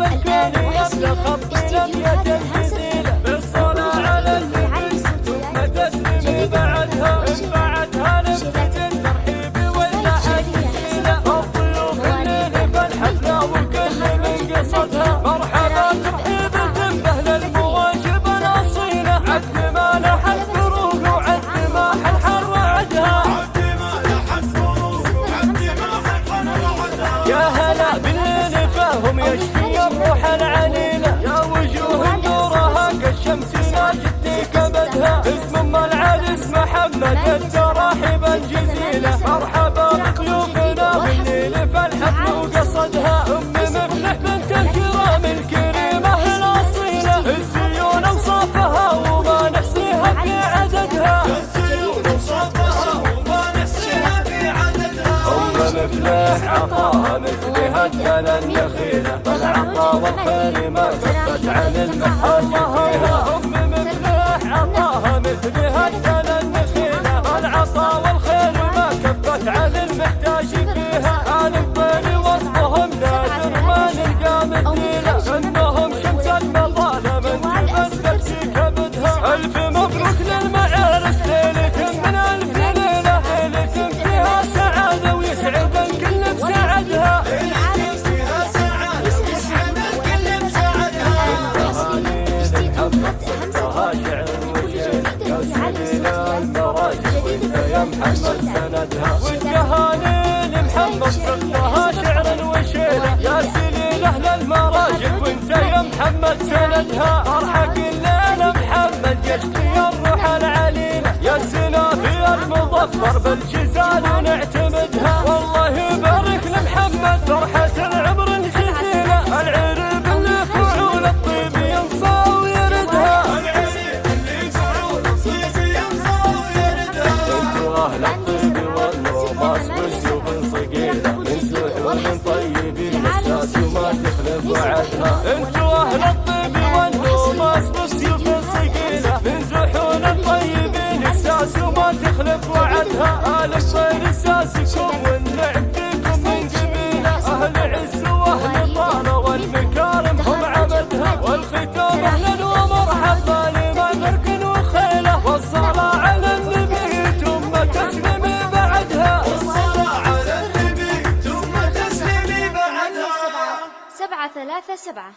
الكون يبدا خط لمية الجزيلة بالصلاة على النبي ثم تسليم بعدها بعدها نبتدي الترحيب والتحية الضيوف الليل فالحفلة وكل من قصدها محمد التراحيب الجزيلة. مرحبا بضيوفنا بالليل. فالحفل وقصدها أم مفلح بنت الكرام الكريمة الأصيلة الزيون أوصافها وما نحصيها في عددها. أم مفلح عطاها مثلها كان النخيلة العطا والخير كفت عن المحاج فيها hoje. صدقها شعر وشيل يا سنين أهل المراجع وانت يا محمد سندها. ارحق الليل محمد يشفي الروح العليلة. يا سنا في المظفر بالجزال ونعتمدها. والله يبارك لمحمد فرحة أنتوا أهل الطيب والنوماس والسيوف صقيلة من زحون الطيبين الساس وما تخلف وعدها آل الخير اساسكم والنعم سبعة ثلاثة سبعة.